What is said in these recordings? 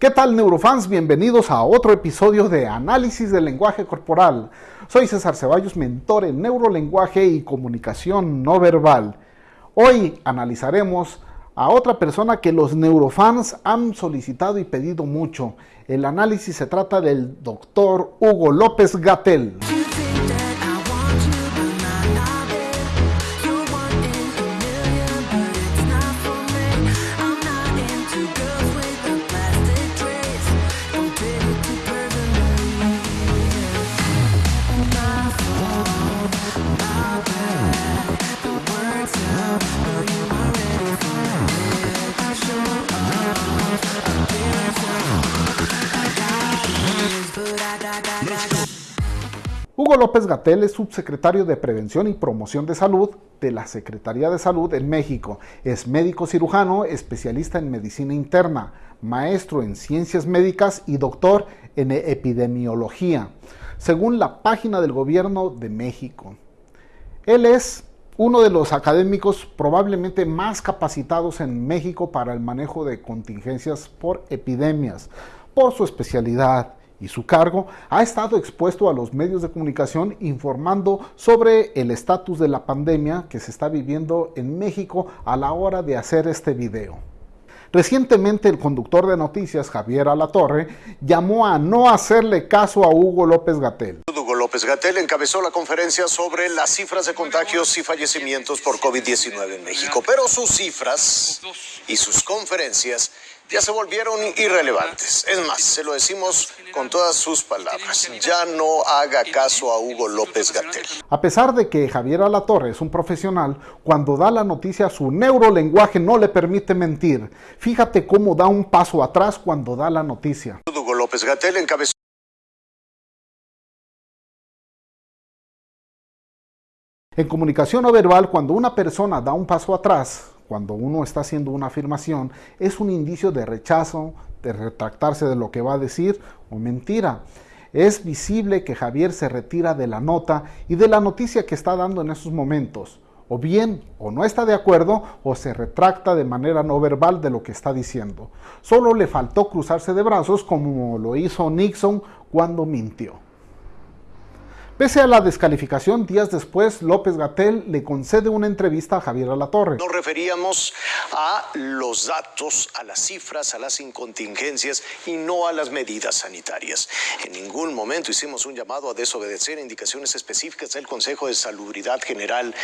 ¿Qué tal neurofans? Bienvenidos a otro episodio de Análisis del Lenguaje Corporal. Soy César Ceballos, mentor en neurolenguaje y comunicación no verbal. Hoy analizaremos a otra persona que los neurofans han solicitado y pedido mucho. El análisis se trata del doctor Hugo López Gatel. Hugo López Gatel es subsecretario de Prevención y Promoción de Salud de la Secretaría de Salud en México. Es médico cirujano, especialista en medicina interna, maestro en ciencias médicas y doctor en epidemiología, según la página del gobierno de México. Él es uno de los académicos probablemente más capacitados en México para el manejo de contingencias por epidemias, por su especialidad y su cargo, ha estado expuesto a los medios de comunicación informando sobre el estatus de la pandemia que se está viviendo en México a la hora de hacer este video. Recientemente el conductor de noticias, Javier Alatorre, llamó a no hacerle caso a Hugo López Gatel. López Gatel encabezó la conferencia sobre las cifras de contagios y fallecimientos por COVID-19 en México, pero sus cifras y sus conferencias ya se volvieron irrelevantes. Es más, se lo decimos con todas sus palabras. Ya no haga caso a Hugo López Gatel. A pesar de que Javier Alatorre es un profesional, cuando da la noticia su neurolenguaje no le permite mentir. Fíjate cómo da un paso atrás cuando da la noticia. Hugo López Gatel encabezó En comunicación no verbal, cuando una persona da un paso atrás, cuando uno está haciendo una afirmación, es un indicio de rechazo, de retractarse de lo que va a decir o mentira. Es visible que Javier se retira de la nota y de la noticia que está dando en esos momentos. O bien, o no está de acuerdo, o se retracta de manera no verbal de lo que está diciendo. Solo le faltó cruzarse de brazos como lo hizo Nixon cuando mintió. Pese a la descalificación, días después, López Gatel le concede una entrevista a Javier Alatorre. Nos referíamos a los datos, a las cifras, a las incontingencias y no a las medidas sanitarias. En ningún momento hicimos un llamado a desobedecer indicaciones específicas del Consejo de Salubridad General.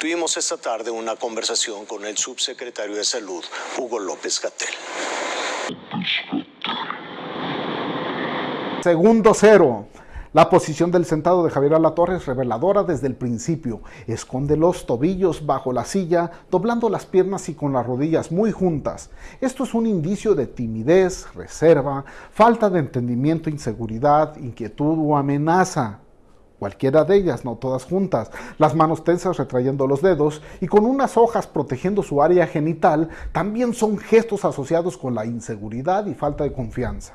Tuvimos esta tarde una conversación con el subsecretario de Salud, Hugo López Gatel. Segundo cero. La posición del sentado de Javier Alatorre es reveladora desde el principio. Esconde los tobillos bajo la silla, doblando las piernas y con las rodillas muy juntas. Esto es un indicio de timidez, reserva, falta de entendimiento, inseguridad, inquietud o amenaza. Cualquiera de ellas, no todas juntas. Las manos tensas retrayendo los dedos y con unas hojas protegiendo su área genital también son gestos asociados con la inseguridad y falta de confianza.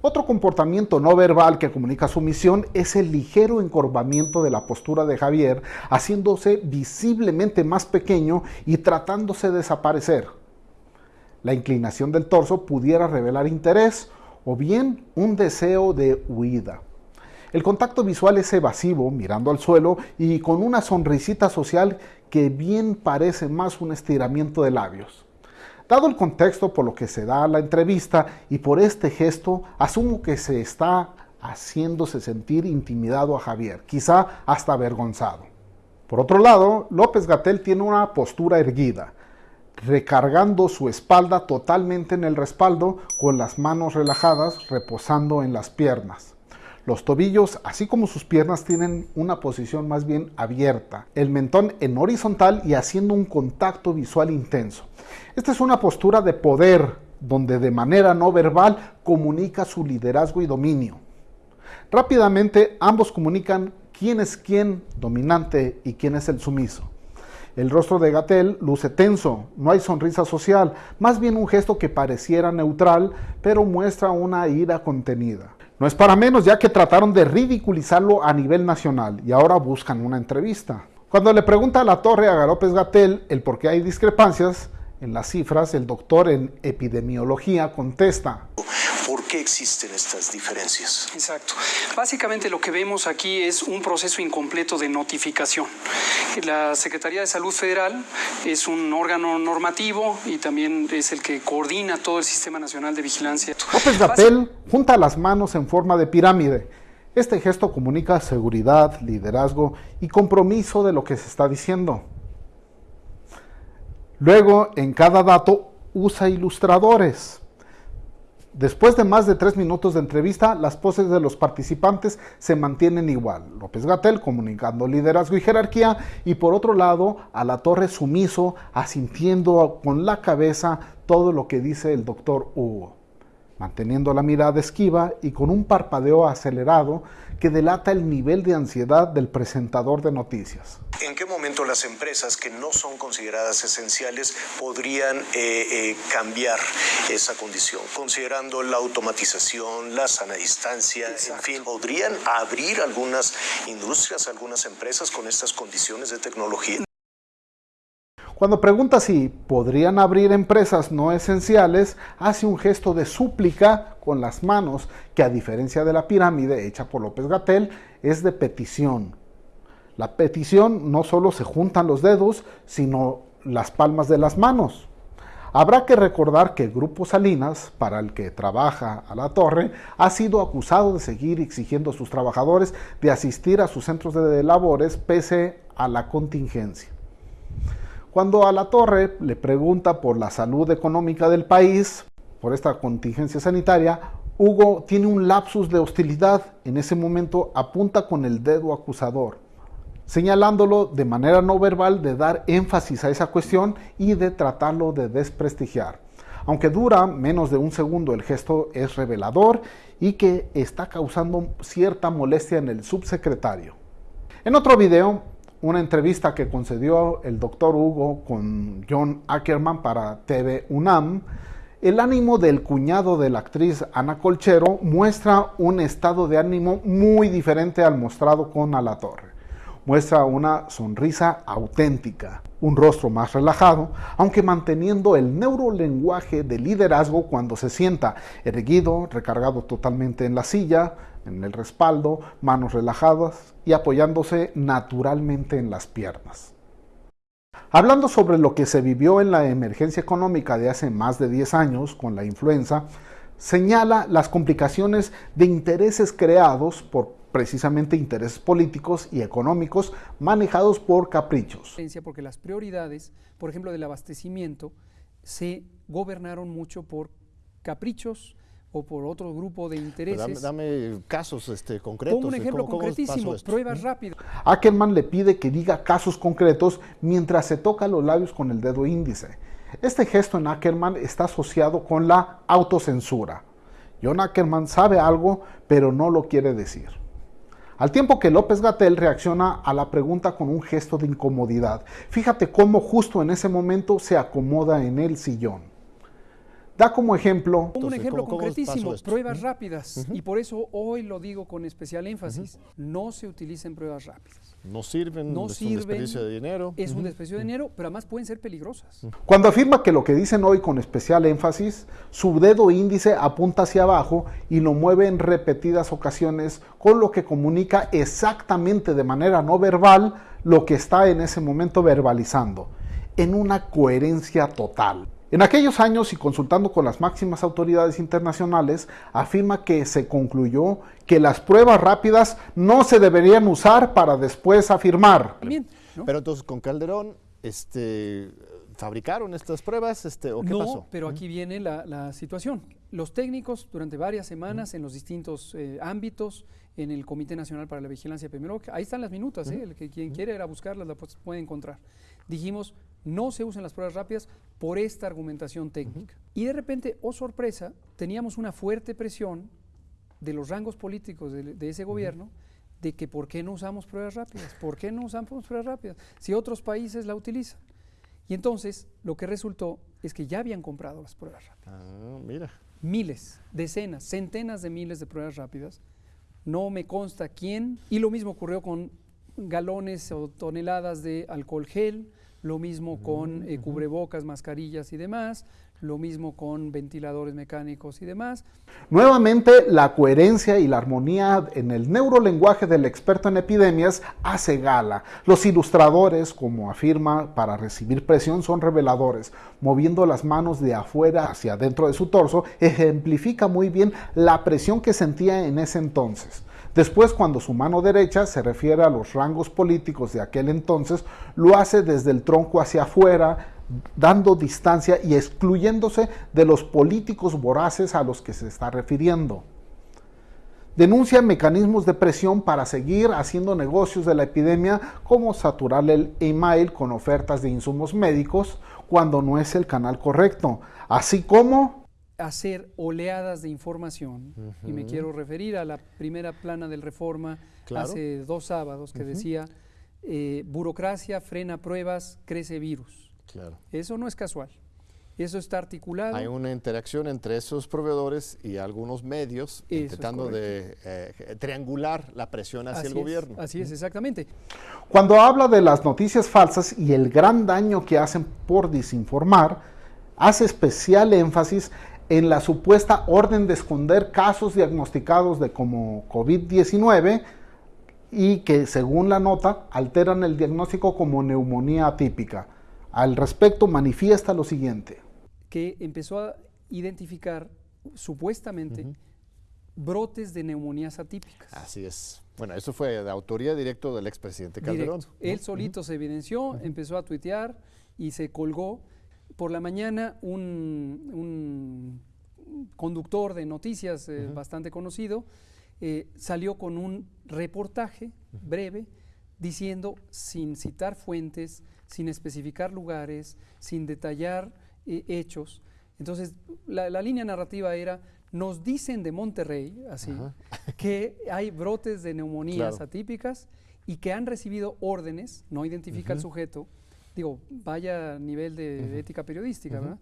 Otro comportamiento no verbal que comunica su misión es el ligero encorvamiento de la postura de Javier, haciéndose visiblemente más pequeño y tratándose de desaparecer. La inclinación del torso pudiera revelar interés o bien un deseo de huida. El contacto visual es evasivo, mirando al suelo y con una sonrisita social que bien parece más un estiramiento de labios. Dado el contexto por lo que se da la entrevista y por este gesto, asumo que se está haciéndose sentir intimidado a Javier, quizá hasta avergonzado. Por otro lado, López Gatel tiene una postura erguida, recargando su espalda totalmente en el respaldo con las manos relajadas reposando en las piernas. Los tobillos, así como sus piernas, tienen una posición más bien abierta, el mentón en horizontal y haciendo un contacto visual intenso. Esta es una postura de poder, donde de manera no verbal comunica su liderazgo y dominio. Rápidamente ambos comunican quién es quién dominante y quién es el sumiso. El rostro de Gatel luce tenso, no hay sonrisa social, más bien un gesto que pareciera neutral, pero muestra una ira contenida. No es para menos ya que trataron de ridiculizarlo a nivel nacional y ahora buscan una entrevista. Cuando le pregunta a la torre a López Gatel el por qué hay discrepancias, en las cifras, el doctor en epidemiología contesta. ¿Por qué existen estas diferencias? Exacto. Básicamente lo que vemos aquí es un proceso incompleto de notificación. La Secretaría de Salud Federal es un órgano normativo y también es el que coordina todo el Sistema Nacional de Vigilancia. López Gatel junta las manos en forma de pirámide. Este gesto comunica seguridad, liderazgo y compromiso de lo que se está diciendo. Luego, en cada dato, usa ilustradores. Después de más de tres minutos de entrevista, las poses de los participantes se mantienen igual. López Gatel comunicando liderazgo y jerarquía y por otro lado a la torre sumiso, asintiendo con la cabeza todo lo que dice el doctor Hugo manteniendo la mirada esquiva y con un parpadeo acelerado que delata el nivel de ansiedad del presentador de noticias. ¿En qué momento las empresas que no son consideradas esenciales podrían eh, eh, cambiar esa condición? Considerando la automatización, la sana distancia, en fin, ¿podrían abrir algunas industrias, algunas empresas con estas condiciones de tecnología? Cuando pregunta si podrían abrir empresas no esenciales, hace un gesto de súplica con las manos, que a diferencia de la pirámide hecha por López Gatel, es de petición. La petición no solo se juntan los dedos, sino las palmas de las manos. Habrá que recordar que el Grupo Salinas, para el que trabaja a la torre, ha sido acusado de seguir exigiendo a sus trabajadores de asistir a sus centros de labores pese a la contingencia. Cuando a la torre le pregunta por la salud económica del país, por esta contingencia sanitaria, Hugo tiene un lapsus de hostilidad. En ese momento apunta con el dedo acusador, señalándolo de manera no verbal de dar énfasis a esa cuestión y de tratarlo de desprestigiar. Aunque dura menos de un segundo, el gesto es revelador y que está causando cierta molestia en el subsecretario. En otro video, una entrevista que concedió el doctor Hugo con John Ackerman para TV UNAM, el ánimo del cuñado de la actriz Ana Colchero muestra un estado de ánimo muy diferente al mostrado con A la Torre. Muestra una sonrisa auténtica, un rostro más relajado, aunque manteniendo el neurolenguaje de liderazgo cuando se sienta erguido, recargado totalmente en la silla, en el respaldo, manos relajadas y apoyándose naturalmente en las piernas. Hablando sobre lo que se vivió en la emergencia económica de hace más de 10 años con la influenza, señala las complicaciones de intereses creados por precisamente intereses políticos y económicos manejados por caprichos. Porque las prioridades, por ejemplo, del abastecimiento, se gobernaron mucho por caprichos, o por otro grupo de intereses. Dame, casos este, concretos. un ejemplo concretísimo, pruebas rápidas. Ackerman le pide que diga casos concretos mientras se toca los labios con el dedo índice. Este gesto en Ackerman está asociado con la autocensura. John Ackerman sabe algo, pero no lo quiere decir. Al tiempo que López Gatel reacciona a la pregunta con un gesto de incomodidad. Fíjate cómo justo en ese momento se acomoda en el sillón. Da como ejemplo. Un ejemplo concretísimo, pruebas rápidas. Y por eso hoy lo digo con especial énfasis. No se utilicen pruebas rápidas. No sirven, no es un desperdicio de dinero. Es un desperdicio de dinero, pero además pueden ser peligrosas. Cuando afirma que lo que dicen hoy con especial énfasis, su dedo índice apunta hacia abajo y lo mueve en repetidas ocasiones, con lo que comunica exactamente de manera no verbal lo que está en ese momento verbalizando, en una coherencia total. En aquellos años y consultando con las máximas autoridades internacionales, afirma que se concluyó que las pruebas rápidas no se deberían usar para después afirmar. Pero entonces con Calderón, este, ¿fabricaron estas pruebas este, o qué no, pero aquí viene la, situación. Los técnicos durante varias semanas en los distintos eh, ámbitos, en el Comité Nacional para la Vigilancia Epidemiológica, ahí están las minutas, ¿eh? el que quien quiere ir a buscarlas las puede encontrar. Dijimos, no se usan las pruebas rápidas por esta argumentación técnica. Y de repente, oh sorpresa, teníamos una fuerte presión de los rangos políticos de, ese gobierno de que por qué no usamos pruebas rápidas, por qué no usamos pruebas rápidas, si otros países la utilizan. Y entonces lo que resultó es que ya habían comprado las pruebas rápidas. Ah, mira. Miles, decenas, centenas de miles de pruebas rápidas. No me consta quién. Y lo mismo ocurrió con galones o toneladas de alcohol gel, lo mismo con eh, cubrebocas, mascarillas y demás, lo mismo con ventiladores mecánicos y demás. Nuevamente, la coherencia y la armonía en el neurolenguaje del experto en epidemias hace gala. Los ilustradores, como afirma, para recibir presión son reveladores. Moviendo las manos de afuera hacia adentro de su torso, ejemplifica muy bien la presión que sentía en ese entonces. Después, cuando su mano derecha se refiere a los rangos políticos de aquel entonces, lo hace desde el tronco hacia afuera, dando distancia y excluyéndose de los políticos voraces a los que se está refiriendo. Denuncia mecanismos de presión para seguir haciendo negocios de la epidemia, como saturar el email con ofertas de insumos médicos cuando no es el canal correcto, así como hacer oleadas de información. Y me quiero referir a la primera plana del Reforma hace dos sábados que decía, eh, burocracia frena pruebas, crece virus. Claro. Eso no es casual. Eso está articulado. Hay una interacción entre esos proveedores y algunos medios intentando de eh, triangular la presión hacia el gobierno. Así es, exactamente. Cuando habla de las noticias falsas y el gran daño que hacen por desinformar, hace especial énfasis en la supuesta orden de esconder casos diagnosticados de como COVID-19 y que según la nota alteran el diagnóstico como neumonía atípica. Al respecto manifiesta lo siguiente. Que empezó a identificar supuestamente brotes de neumonías atípicas. Así es. Bueno, eso fue de autoría directo del expresidente Calderón. Él solito se evidenció, empezó a tuitear y se colgó. Por la mañana un, conductor de noticias eh, bastante conocido eh, salió con un reportaje breve diciendo, sin citar fuentes, sin especificar lugares, sin detallar eh, hechos. Entonces, la, línea narrativa era, nos dicen de Monterrey, así, que hay brotes de neumonías atípicas y que han recibido órdenes, no identifica el sujeto, digo, vaya nivel de, ética periodística, ¿verdad?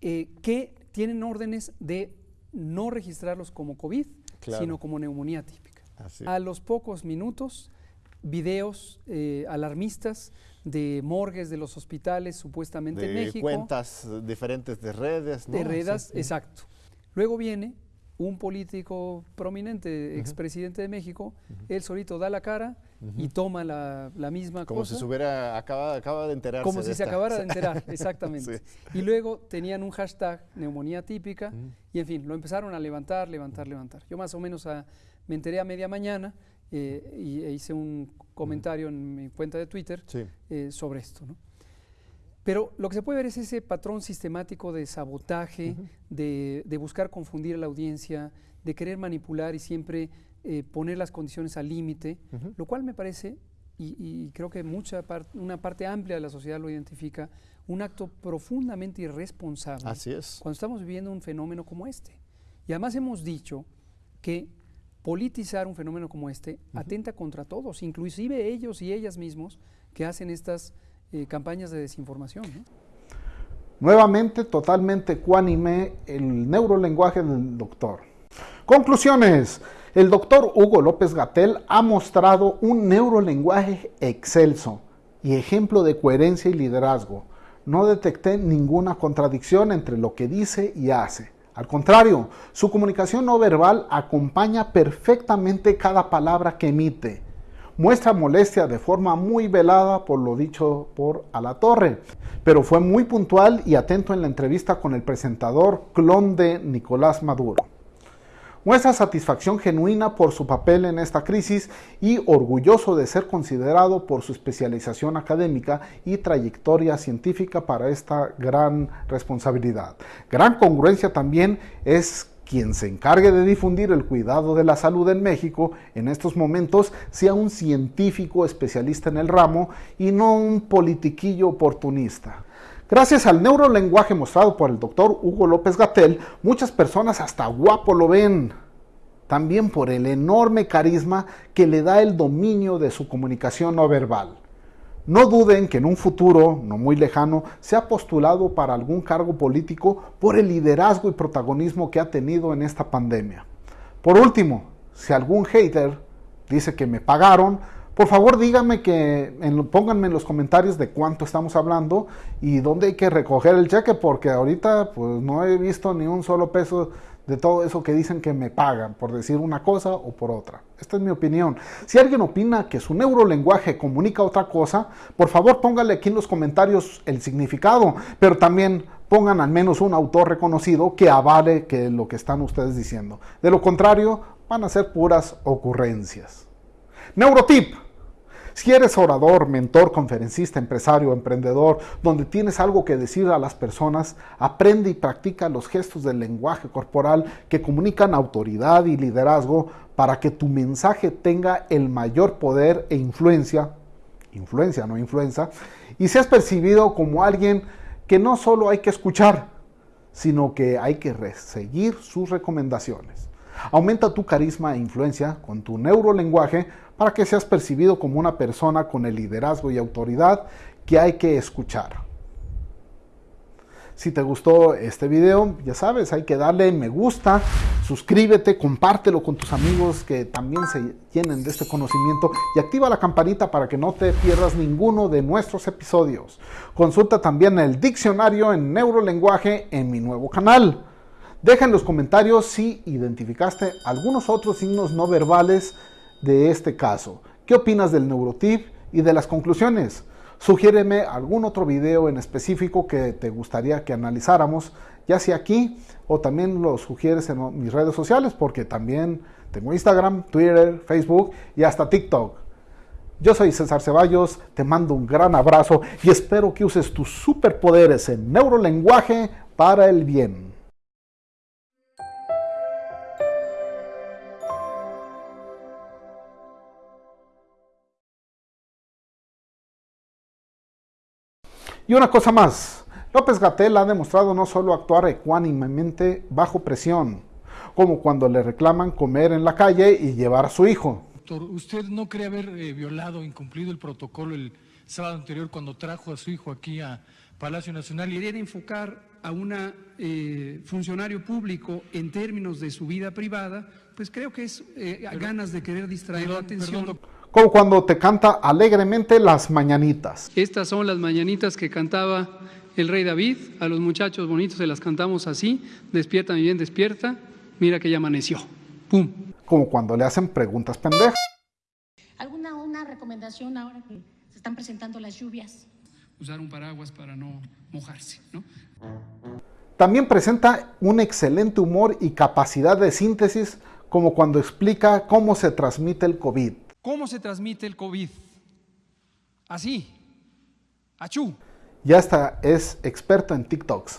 Eh, que tienen órdenes de no registrarlos como COVID, sino como neumonía típica. A los pocos minutos, videos eh, alarmistas de morgues de los hospitales supuestamente en México. cuentas diferentes de redes. ¿no? De redes, exacto. Luego viene un político prominente, expresidente de México, él solito da la cara y toma la, misma cosa. Como si se hubiera acabado, de enterar. Como si se acabara de enterar, exactamente. Y luego tenían un hashtag neumonía típica y en fin, lo empezaron a levantar, levantar, levantar. Yo más o menos me enteré a media mañana eh, y e hice un comentario en mi cuenta de Twitter eh, sobre esto. Pero lo que se puede ver es ese patrón sistemático de sabotaje, de, buscar confundir a la audiencia, de querer manipular y siempre eh, poner las condiciones al límite, lo cual me parece, y, creo que mucha una parte amplia de la sociedad lo identifica, un acto profundamente irresponsable. Así es. Cuando estamos viviendo un fenómeno como este. Y además hemos dicho que politizar un fenómeno como este atenta contra todos, inclusive ellos y ellas mismos que hacen estas eh, campañas de desinformación. Nuevamente, totalmente cuánime el neurolenguaje del doctor. Conclusiones. El doctor Hugo López Gatel ha mostrado un neurolenguaje excelso y ejemplo de coherencia y liderazgo. No detecté ninguna contradicción entre lo que dice y hace. Al contrario, su comunicación no verbal acompaña perfectamente cada palabra que emite. Muestra molestia de forma muy velada por lo dicho por Alatorre, pero fue muy puntual y atento en la entrevista con el presentador clon de Nicolás Maduro muestra satisfacción genuina por su papel en esta crisis y orgulloso de ser considerado por su especialización académica y trayectoria científica para esta gran responsabilidad. Gran congruencia también es quien se encargue de difundir el cuidado de la salud en México en estos momentos sea un científico especialista en el ramo y no un politiquillo oportunista. Gracias al neurolenguaje mostrado por el doctor Hugo López Gatel, muchas personas hasta guapo lo ven. También por el enorme carisma que le da el dominio de su comunicación no verbal. No duden que en un futuro, no muy lejano, sea postulado para algún cargo político por el liderazgo y protagonismo que ha tenido en esta pandemia. Por último, si algún hater dice que me pagaron, Por favor, díganme que pónganme en los comentarios de cuánto estamos hablando y dónde hay que recoger el cheque, porque ahorita pues no he visto ni un solo peso de todo eso que dicen que me pagan por decir una cosa o por otra. Esta es mi opinión. Si alguien opina que su neurolenguaje comunica otra cosa, por favor póngale aquí en los comentarios el significado, pero también pongan al menos un autor reconocido que avale que lo que están ustedes diciendo. De lo contrario, van a ser puras ocurrencias. Neurotip. Si eres orador, mentor, conferencista, empresario, emprendedor, donde tienes algo que decir a las personas, aprende y practica los gestos del lenguaje corporal que comunican autoridad y liderazgo para que tu mensaje tenga el mayor poder e influencia, influencia, no influencia, y seas percibido como alguien que no solo hay que escuchar, sino que hay que seguir sus recomendaciones. Aumenta tu carisma e influencia con tu neurolenguaje para que seas percibido como una persona con el liderazgo y autoridad que hay que escuchar. Si te gustó este video, ya sabes, hay que darle me gusta, suscríbete, compártelo con tus amigos que también se llenen de este conocimiento y activa la campanita para que no te pierdas ninguno de nuestros episodios. Consulta también el diccionario en neurolenguaje en mi nuevo canal. Deja en los comentarios si identificaste algunos otros signos no verbales de este caso. ¿Qué opinas del neurotip y de las conclusiones? Sugiéreme algún otro video en específico que te gustaría que analizáramos, ya sea aquí o también lo sugieres en mis redes sociales, porque también tengo Instagram, Twitter, Facebook y hasta TikTok. Yo soy César Ceballos, te mando un gran abrazo y espero que uses tus superpoderes en neurolenguaje para el bien. Y una cosa más, López Gatel ha demostrado no solo actuar ecuánimemente bajo presión, como cuando le reclaman comer en la calle y llevar a su hijo. Doctor, ¿usted no cree haber eh, violado, incumplido el protocolo el sábado anterior cuando trajo a su hijo aquí a Palacio Nacional? Querer enfocar a un eh, funcionario público en términos de su vida privada, pues creo que es eh, ganas de querer distraer la atención como cuando te canta alegremente las mañanitas. Estas son las mañanitas que cantaba el rey David, a los muchachos bonitos se las cantamos así, despierta mi bien, despierta, mira que ya amaneció, pum. Como cuando le hacen preguntas pendejas. ¿Alguna una recomendación ahora que se están presentando las lluvias? Usar un paraguas para no mojarse, ¿no? También presenta un excelente humor y capacidad de síntesis, como cuando explica cómo se transmite el COVID. ¿Cómo se transmite el COVID? Así. Achú. Ya está, es experto en TikToks.